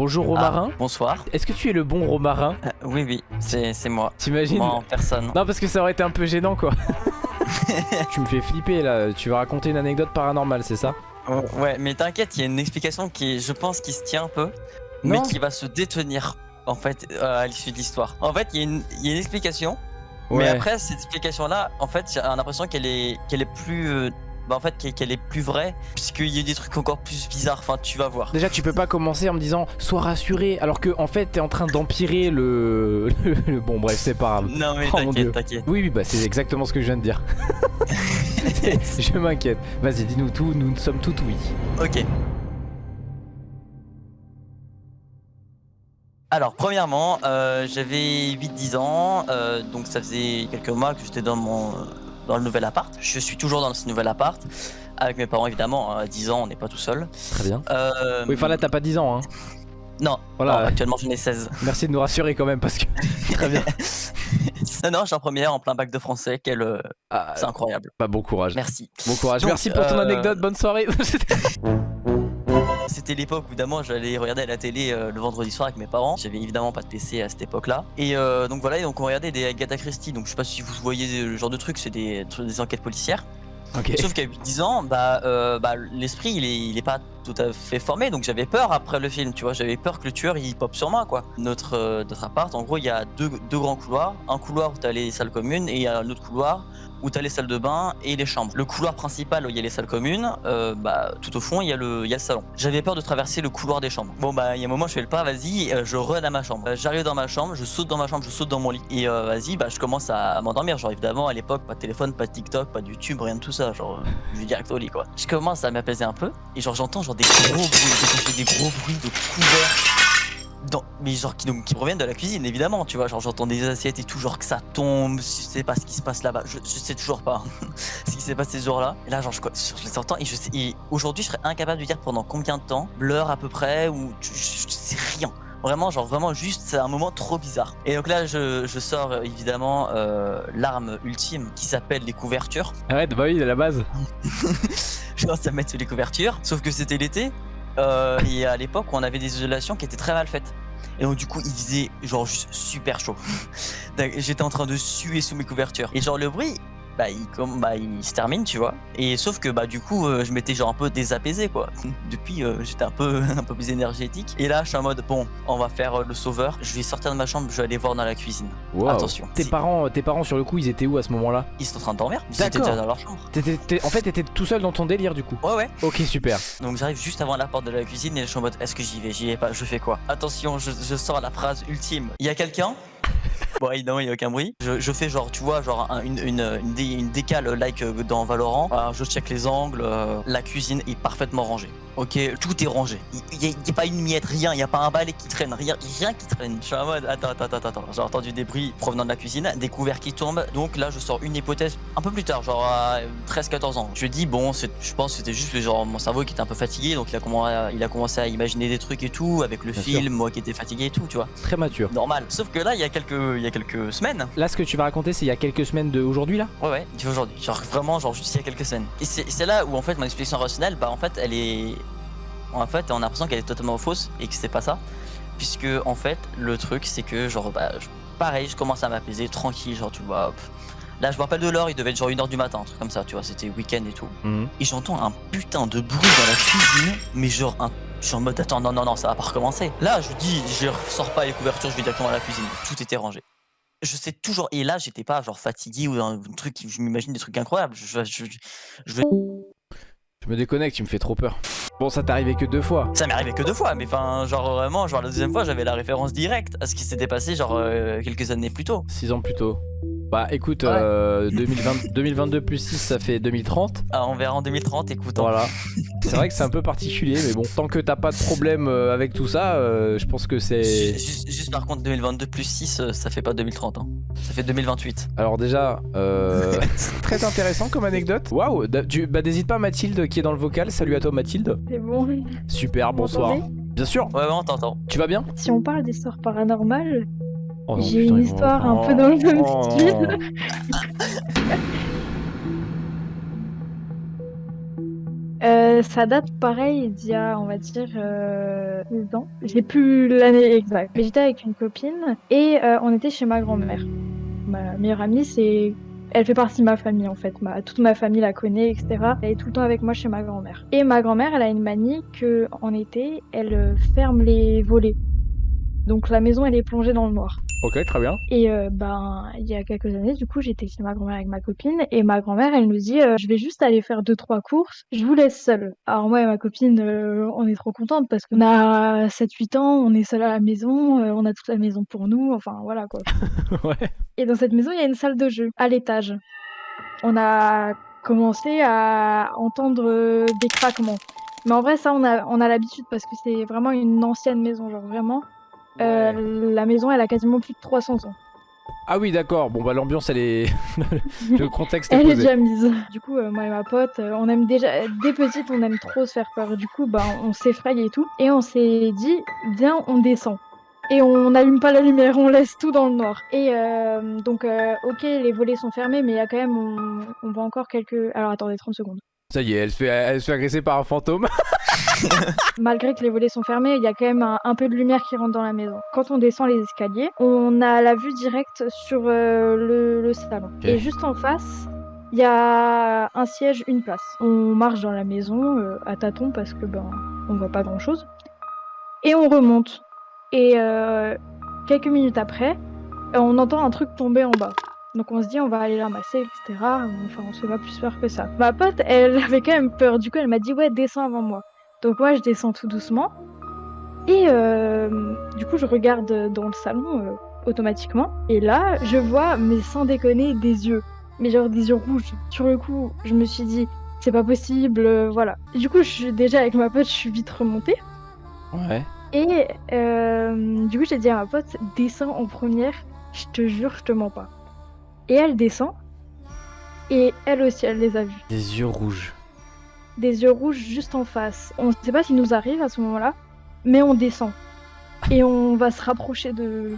Bonjour Romarin. Ah, bonsoir. Est-ce que tu es le bon Romarin Euh, oui, oui, c'est moi. T'imagines Moi en personne. Non parce que ça aurait été un peu gênant quoi. tu me fais flipper là, tu vas raconter une anecdote paranormale, c'est ça? Oh, ouais, mais t'inquiète, il y a une explication qui, je pense, qui se tient un peu, Non. mais qui va se détenir en fait euh, à l'issue de l'histoire. En fait, il y, a une- il y a une explication, mais Ouais. après cette explication-là, en fait, j'ai l'impression qu'elle est, qu'elle est plus, euh, bah, en fait, qu'elle- est plus vraie, puisqu'il y a des trucs encore plus bizarres. Enfin, tu vas voir. Déjà tu peux pas commencer en me disant sois rassuré alors que en fait t'es en train d'empirer le... le- Bon bref c'est pas grave. Non mais Oh, t'inquiète, t'inquiète. Oui oui bah c'est exactement ce que je viens de dire. je m'inquiète. Vas-y dis-nous tout, nous sommes tout oui. Ok. Alors, premièrement, euh, j'avais 8-10 ans, euh, donc ça faisait quelques mois que j'étais dans mon dans le nouvel appart. Je suis toujours dans ce nouvel appart, avec mes parents évidemment. À 10 ans, on n'est pas tout seul. Très bien. Euh, Oui enfin là t'as pas 10 ans hein. Non, Voilà. actuellement j'en ai 16. Merci de nous rassurer quand même parce que... Très bien. non, je suis en première, en plein bac de français, quel, euh, Ah, c'est incroyable. bah, bon courage. Merci. Bon courage. Donc, Merci pour ton euh, anecdote, bonne soirée. C'était l'époque où évidemment j'allais regarder à la télé euh, le vendredi soir avec mes parents. J'avais évidemment pas de PC à cette époque-là. Et euh, donc voilà, et donc on regardait des Agatha Christie. Donc je sais pas si vous voyez le genre de truc, c'est des, des enquêtes policières. Sauf qu'à 8-10 ans, bah, euh, bah, l'esprit il est, il est pas tout à fait formé. Donc j'avais peur après le film, tu vois. J'avais peur que le tueur il pop sur moi quoi. Notre, euh, appart, en gros, il y a deux, deux grands couloirs. Un couloir où t'as les salles communes et il y a un autre couloir où t'as les salles de bain et les chambres. Le couloir principal où il y a les salles communes, euh, bah, tout au fond il y, a le, y a le salon. J'avais peur de traverser le couloir des chambres. Bon bah il y a un moment je fais le pas, vas-y, euh, je run à ma chambre. Euh, J'arrive dans ma chambre, je saute dans ma chambre, je saute dans mon lit. Et euh, vas-y, bah je commence à m'endormir. Genre évidemment à l'époque pas de téléphone, pas de TikTok, pas de YouTube, rien de tout ça. Genre je vais direct au lit quoi. Je commence à m'apaiser un peu et genre j'entends genre des gros bruits, des, des gros bruits de couverts. Dans, mais genre qui, donc, qui proviennent de la cuisine évidemment tu vois. Genre j'entends des assiettes et tout genre que ça tombe je sais pas ce qui se passe là-bas. Je, je sais toujours pas ce qui s'est passé ce jour-là. Et là genre je, je les entends et je sais et aujourd'hui je serais incapable de dire pendant combien de temps l'heure à peu près ou je, sais rien. Vraiment genre vraiment juste c'est un moment trop bizarre. Et donc là je, je sors euh, évidemment euh, l'arme ultime qui s'appelle les couvertures. Arrête, bah oui, à la base. je commence à mettre les couvertures, sauf que c'était l'été, euh, et à l'époque on avait des isolations qui étaient très mal faites. Et donc du coup il faisait genre juste super chaud. J'étais en train de suer sous mes couvertures. Et genre le bruit, bah il, comme, bah, il se termine tu vois. Et sauf que bah du coup euh, je m'étais genre un peu désapaisé quoi. Depuis euh, j'étais un peu, un peu plus énergétique. Et là je suis en mode bon on va faire euh, le sauveur. Je vais sortir de ma chambre, je vais aller voir dans la cuisine. Wow. Attention. Tes parents, tes parents sur le coup, ils étaient où à ce moment-là? Ils sont en train de dormir. Ils étaient D'accord. déjà dans leur chambre. T'es- En fait, t'étais tout seul dans ton délire du coup. Ouais ouais. Ok, super. Donc j'arrive juste avant la porte de la cuisine et je suis en mode est-ce que j'y vais, j'y vais pas, je fais quoi? Attention, je, je sors la phrase ultime. Il y a quelqu'un? Bon évidemment il y a aucun bruit. Je, je fais genre tu vois genre un- une, une, une, dé- une décale like euh, dans Valorant. Alors, je check les angles, euh, la cuisine est parfaitement rangée. Ok, tout est rangé. Il n'y a, pas une miette, rien, il n'y a pas un balai qui traîne, rien, rien qui traîne. Je suis en mode attends, attends, attends, attends. J'ai entendu des bruits provenant de la cuisine, des couverts qui tombent. Donc là je sors une hypothèse un peu plus tard, genre à 13-14 ans. Je dis bon, je pense que c'était juste genre mon cerveau qui était un peu fatigué, donc il a, commencé à, il a commencé à imaginer des trucs et tout, avec le Bien film, moi qui étais fatigué et tout, tu vois. Très mature. Normal. Sauf que là, il y a quelques, il y a quelques semaines. Là, ce que tu vas raconter, c'est il y a quelques semaines de aujourd'hui là? Ouais, ouais, c'est aujourd'hui. Genre vraiment, genre juste il y a quelques semaines. Et c'est là où en fait mon explication rationnelle, bah en fait, elle est. En fait, on a l'impression qu'elle est totalement fausse et que c'est pas ça. Puisque en fait, le truc, c'est que genre, bah, pareil, je commence à m'apaiser tranquille, genre, tu vois. hop. Là, je me rappelle de l'heure, il devait être genre 1h du matin, un truc comme ça, tu vois, c'était week-end et tout. Mhm. Et j'entends un putain de bruit dans la cuisine, mais genre un. Je suis en mode attends, non, non, non, ça va pas recommencer. Là, je dis, je sors pas les couvertures, je vais directement à la cuisine. Tout était rangé. Je sais toujours. Et là, j'étais pas genre fatigué ou un truc, je m'imagine des trucs incroyables. Je, je, je vais- Je me déconnecte, tu me fais trop peur. Bon, ça t'est arrivé que deux fois. Ça m'est arrivé que deux fois, mais enfin, genre vraiment, genre la deuxième fois, j'avais la référence directe à ce qui s'était passé, genre euh, quelques années plus tôt. Six ans plus tôt. Bah écoute, Ouais. euh, 2020 2022 plus 6, ça fait 2030. Ah, on verra en 2030, écoute. hein. Voilà. C'est vrai que c'est un peu particulier, mais bon, tant que t'as pas de problème euh, avec tout ça, euh, je pense que c'est. Juste, juste par contre, 2022 plus 6, euh, ça fait pas 2030, hein. ça fait 2028. Alors déjà, euh, très intéressant comme anecdote. Waouh, bah n'hésite pas Mathilde qui est dans le vocal. Salut à toi Mathilde. C'est bon. Super, bonsoir. Bien sûr. Ouais, ouais, on t'entend. Tu vas bien? Si on parle d'histoires paranormales, Oh j'ai une histoire un peu dans le même oh. style. Euh, ça date pareil d'il y a, on va dire, euh, 10 ans. J'ai plus l'année exacte. Mais j'étais avec une copine et euh, on était chez ma grand-mère. Ma meilleure amie, c'est. Elle fait partie de ma famille en fait. Ma... Toute ma famille la connaît, etc. Elle est tout le temps avec moi chez ma grand-mère. Et ma grand-mère, elle a une manie que en été, elle ferme les volets. Donc la maison, elle est plongée dans le noir. Ok, très bien. Et euh, ben, il y a quelques années, du coup, j'étais chez ma grand-mère avec ma copine et ma grand-mère, elle nous dit euh, Je vais juste aller faire deux, trois courses, je vous laisse seule. Alors, moi et ma copine, euh, on est trop contentes parce qu'on a 7-8 ans, on est seul à la maison, on a toute la maison pour nous, enfin voilà quoi. ouais. Et dans cette maison, il y a une salle de jeu à l'étage. On a commencé à entendre des craquements. Mais en vrai, ça, on a, on a l'habitude parce que c'est vraiment une ancienne maison, genre vraiment. Euh, la maison, elle a quasiment plus de 300 ans. Ah oui, d'accord. Bon, bah l'ambiance, elle est. le contexte est Elle est déjà mise. Du coup, euh, moi et ma pote, euh, on aime déjà, dès petite, on aime trop se faire peur. Du coup, bah, on s'effraie et tout. Et on s'est dit, viens, on descend. Et on n'allume pas la lumière, on laisse tout dans le noir. Et euh, donc, ok, les volets sont fermés, mais il y a quand même, on, on voit encore quelques. Alors attendez, 30 secondes. Ça y est, elle se fait, elle se fait agresser par un fantôme. Malgré que les volets sont fermés, il y a quand même un, un peu de lumière qui rentre dans la maison. Quand on descend les escaliers, on a la vue directe sur euh, le, le salon. Et juste en face, il y a un siège, une place. On marche dans la maison euh, à tâtons parce que ben on voit pas grand chose. Et on remonte. Et euh, quelques minutes après, on entend un truc tomber en bas. Donc on se dit on va aller la masser, etc. Enfin on se fait pas plus peur que ça. Ma pote, elle avait quand même peur. Du coup elle m'a dit ouais descends avant moi. Donc moi je descends tout doucement. Et euh, du coup je regarde dans le salon euh, automatiquement. Et là je vois, mais sans déconner, des yeux. Mais genre des yeux rouges. Sur le coup je me suis dit c'est pas possible, euh, voilà. Du coup je suis déjà avec ma pote, je suis vite remontée. Ouais. Et du coup, j'ai dit à ma pote, descends en première, je te jure, je te mens pas. Et elle descend, et elle aussi, elle les a vus. Des yeux rouges. Des yeux rouges juste en face. On ne sait pas qui nous arrive à ce moment-là, mais on descend. Et on va se rapprocher de...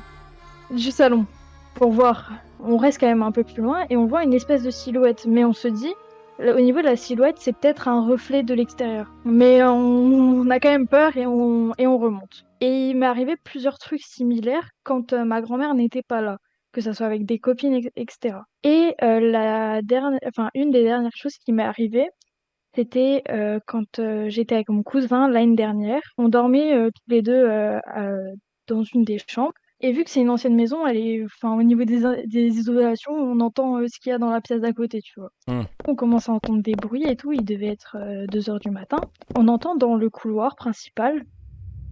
du salon pour voir. On reste quand même un peu plus loin, et on voit une espèce de silhouette. Mais on se dit, au niveau de la silhouette, c'est peut-être un reflet de l'extérieur. Mais on, on a quand même peur et on, et on remonte. Et il m'est arrivé plusieurs trucs similaires quand euh, ma grand-mère n'était pas là, que ce soit avec des copines, etc. Et euh, la dernière, enfin une des dernières choses qui m'est arrivée, c'était euh, quand euh, j'étais avec mon cousin l'année dernière. On dormait tous les deux dans une des chambres. Et vu que c'est une ancienne maison, elle est, enfin, au niveau des, des isolations, on entend ce qu'il y a dans la pièce d'à côté, tu vois. Hmm. On commence à entendre des bruits et tout. Il devait être 2 heures du matin. On entend dans le couloir principal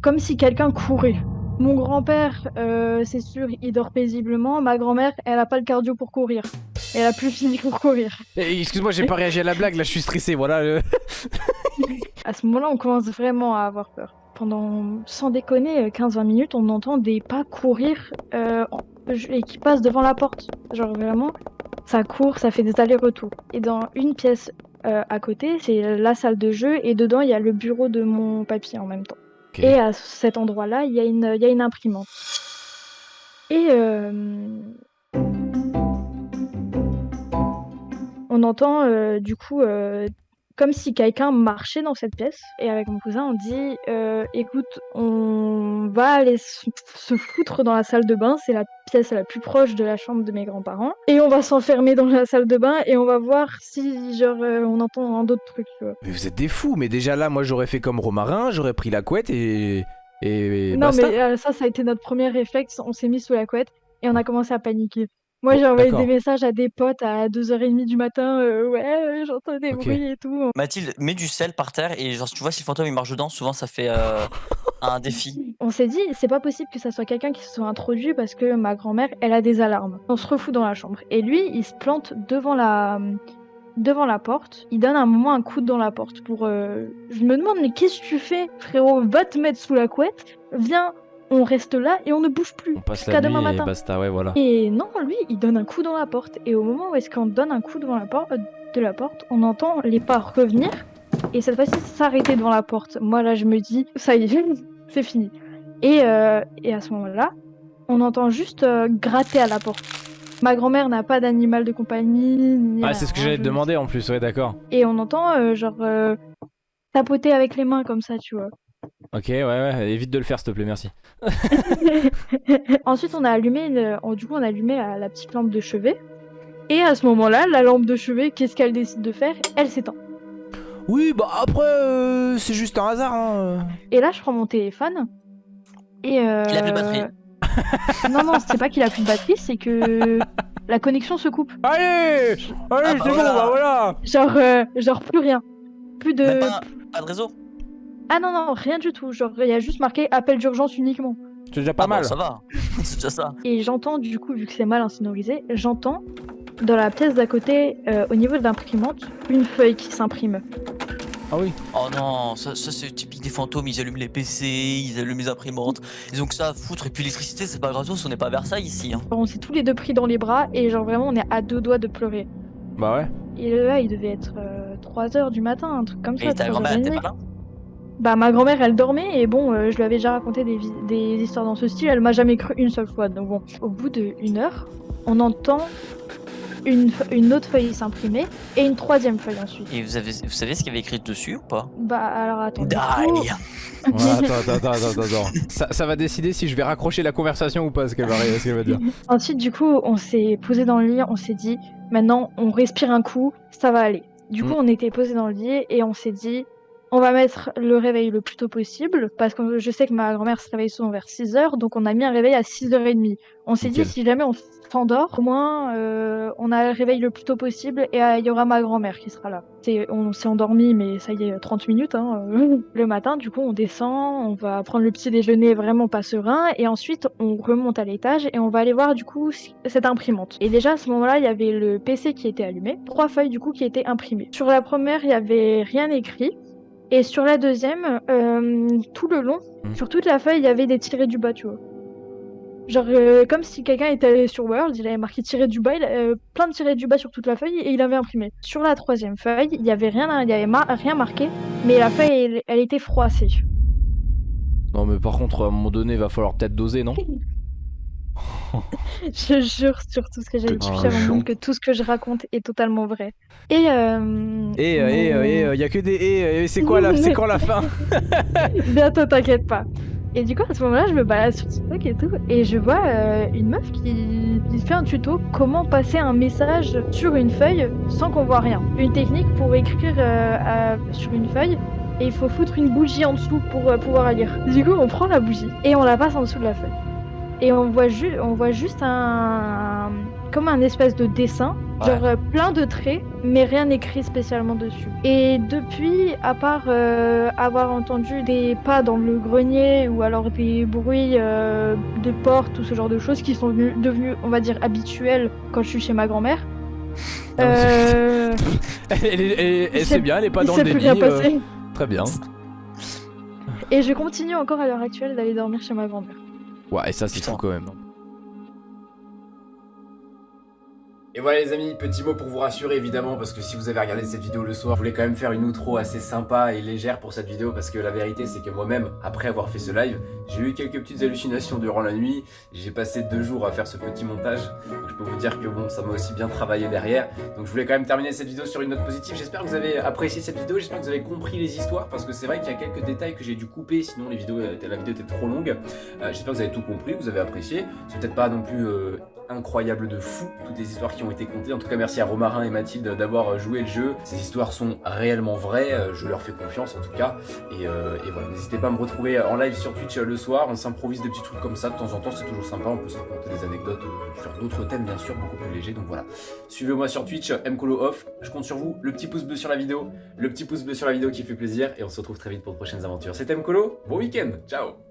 comme si quelqu'un courait. Mon grand-père, euh, c'est sûr, il dort paisiblement. Ma grand-mère, elle a pas le cardio pour courir. Elle a plus le physique pour courir. Eh, Excuse-moi, j'ai pas réagi à la blague, là je suis stressé, voilà. le- À ce moment-là, on commence vraiment à avoir peur. Pendant, sans déconner, euh, 15-20 minutes, on entend des pas courir euh, et qui passent devant la porte. Genre vraiment, ça court, ça fait des allers-retours. Et dans une pièce euh, à côté, c'est la salle de jeu et dedans, il y a le bureau de mon papy en même temps. Et à cet endroit-là, il y, a une- y a une imprimante. Et euh, on entend euh, du coup euh, comme si quelqu'un marchait dans cette pièce. Et avec mon cousin, on dit euh, écoute, on va aller se foutre dans la salle de bain. C'est la pièce la plus proche de la chambre de mes grands-parents. Et on va s'enfermer dans la salle de bain et on va voir si genre euh, on entend un d'autres trucs. tu vois. Mais vous êtes des fous, mais déjà là, moi j'aurais fait comme Romarin, j'aurais pris la couette et. Et. Non, basta. mais euh, ça, ça a été notre premier réflexe. On s'est mis sous la couette et on a commencé à paniquer. Moi, j'ai envoyé d'accord. des messages à des potes à 2h30 du matin. euh, ouais, euh, j'entends des Ok. bruits et tout. Mathilde, mets du sel par terre et genre, tu vois si le fantôme il marche dedans, souvent ça fait euh, un défi. On s'est dit, c'est pas possible que ça soit quelqu'un qui se soit introduit parce que ma grand-mère, elle a des alarmes. On se refout dans la chambre. Et lui, il se plante devant la, devant la porte. Il donne un moment un coup dans la porte pour. euh, Je me demande, mais qu'est-ce que tu fais, frérot? Va te mettre sous la couette. Viens, on reste là et on ne bouge plus. On passe la demain nuit et matin. basta, ouais, voilà. Et non, lui, il donne un coup dans la porte. Et au moment où est-ce qu'on donne un coup devant la porte, euh, de la porte, on entend les pas revenir. Et cette fois-ci, s'arrêter devant la porte. Moi, là, je me dis, ça y est, c'est fini. Et, euh, et à ce moment-là, on entend juste euh, gratter à la porte. Ma grand-mère n'a pas d'animal de compagnie. Ni Ah, c'est ce que j'allais te demander en plus, ouais, d'accord. Et on entend, euh, genre, tapoter avec les mains comme ça, tu vois. Ok, ouais, ouais, évite de le faire, s'il te plaît, merci. Ensuite, on a allumé, du coup, on a allumé la, la petite lampe de chevet. Et à ce moment-là, la lampe de chevet, qu'est-ce qu'elle décide de faire? Elle s'éteint. Oui, bah après, euh, c'est juste un hasard. Hein. Et là, je prends mon téléphone. Et euh... Il a plus de batterie. non, non, c'est pas qu'il a plus de batterie, c'est que la connexion se coupe. Allez Allez, bah c'est bon, voilà. bah voilà Genre, euh, genre plus rien. Plus de. Pas, pas de réseau. Ah non, non, rien du tout. Genre, il y a juste marqué appel d'urgence uniquement. C'est déjà pas Ah bon, mal. ça va. c'est déjà ça. Et j'entends, du coup, vu que c'est mal insonorisé, j'entends dans la pièce d'à côté, euh, au niveau de l'imprimante, une feuille qui s'imprime. Ah oui. Oh non, ça, ça c'est typique des fantômes, ils allument les PC, ils allument les imprimantes, ils ont que ça à foutre, et puis l'électricité c'est pas gratos, on n'est pas à Versailles ici. Hein. On s'est tous les deux pris dans les bras et genre vraiment on est à deux doigts de pleurer. Bah ouais. Et là il devait être 3h du matin, un truc comme ça. Et ta 3h30. grand-mère était pas là? Bah ma grand-mère elle dormait et bon euh, je lui avais déjà raconté des, des histoires dans ce style, elle m'a jamais cru une seule fois. Donc bon, au bout d'une heure, on entend une, une autre feuille s'imprimer et une troisième feuille ensuite. Et vous, avez, vous savez ce qu'il y avait écrit dessus ou pas? Bah alors attends. coup- Ouais, attends, attends, attends, attends, attends. Ça, ça va décider si je vais raccrocher la conversation ou pas, ce qu'elle va, ce qu'elle va dire. Ensuite, du coup, on s'est posé dans le lit, on s'est dit, maintenant, on respire un coup, ça va aller. Du coup, Mm. on était posé dans le lit et on s'est dit, on va mettre le réveil le plus tôt possible, parce que je sais que ma grand-mère se réveille souvent vers 6h, donc on a mis un réveil à 6h30. On s'est dit, si jamais on s'endort, au moins, euh, on a le réveil le plus tôt possible et euh, il y aura ma grand-mère qui sera là. On s'est endormi, mais ça y est, 30 minutes. Hein, euh. Le matin, du coup, on descend, on va prendre le petit déjeuner vraiment pas serein, et ensuite, on remonte à l'étage et on va aller voir, du coup, cette imprimante. Et déjà, à ce moment-là, il y avait le PC qui était allumé, trois feuilles, du coup, qui étaient imprimées. Sur la première, il y avait rien écrit. Et sur la deuxième, euh, tout le long, Mhm. sur toute la feuille, il y avait des tirés du bas, tu vois. Genre, euh, comme si quelqu'un était allé sur World, il avait marqué tiré du bas, il euh, plein de tirés du bas sur toute la feuille et il avait imprimé. Sur la troisième feuille, il y avait rien, il y avait rien marqué, mais la feuille, elle, elle était froissée. Non, mais par contre, à un moment donné, va falloir peut-être doser, non? Je jure sur tout ce que j'ai dit, chiant. monde, que tout ce que je raconte est totalement vrai. Et euh, Et, euh, et, euh, et, mon- euh, y a que des et, et c'est quoi la, c'est quand la fin? Bientôt, t'inquiète pas. Et du coup, à ce moment-là, je me balade sur TikTok et tout, et je vois euh, une meuf qui, qui fait un tuto comment passer un message sur une feuille sans qu'on voit rien. Une technique pour écrire euh, à- sur une feuille, et il faut foutre une bougie en dessous pour euh, pouvoir lire. Du coup, on prend la bougie et on la passe en dessous de la feuille. Et on voit, ju- on voit juste un, comme un espèce de dessin, Ouais. genre euh, plein de traits, mais rien écrit spécialement dessus. Et depuis, à part euh, avoir entendu des pas dans le grenier ou alors des bruits euh, de porte ou ce genre de choses qui sont venus- devenus, on va dire, habituels quand je suis chez ma grand-mère. Euh, il c'est bien, elle est pas dans le déni. très bien. Et je continue encore à l'heure actuelle d'aller dormir chez ma grand-mère. Ouais, et ça, c'est fou quand même. Et voilà les amis, petit mot pour vous rassurer évidemment parce que si vous avez regardé cette vidéo le soir, je voulais quand même faire une outro assez sympa et légère pour cette vidéo parce que la vérité c'est que moi-même, après avoir fait ce live, j'ai eu quelques petites hallucinations durant la nuit, j'ai passé deux jours à faire ce petit montage, donc je peux vous dire que bon, ça m'a aussi bien travaillé derrière, donc je voulais quand même terminer cette vidéo sur une note positive, j'espère que vous avez apprécié cette vidéo, j'espère que vous avez compris les histoires parce que c'est vrai qu'il y a quelques détails que j'ai dû couper. Sinon étaient- la vidéo était trop longue, Euh, j'espère que vous avez tout compris, que vous avez apprécié, c'est peut-être pas non plus... euh, incroyable de fou, toutes les histoires qui ont été contées. En tout cas, merci à Romarin et Mathilde d'avoir joué le jeu. Ces histoires sont réellement vraies, euh, je leur fais confiance en tout cas. Et, euh, voilà, n'hésitez pas à me retrouver en live sur Twitch euh, le soir. On s'improvise des petits trucs comme ça de temps en temps, c'est toujours sympa. On peut se raconter des anecdotes euh, sur d'autres thèmes, bien sûr, beaucoup plus légers. Donc voilà, suivez-moi sur Twitch, Mcolo Off. Je compte sur vous. Le petit pouce bleu sur la vidéo, le petit pouce bleu sur la vidéo qui fait plaisir. Et on se retrouve très vite pour de prochaines aventures. C'était Mcolo, bon week-end, ciao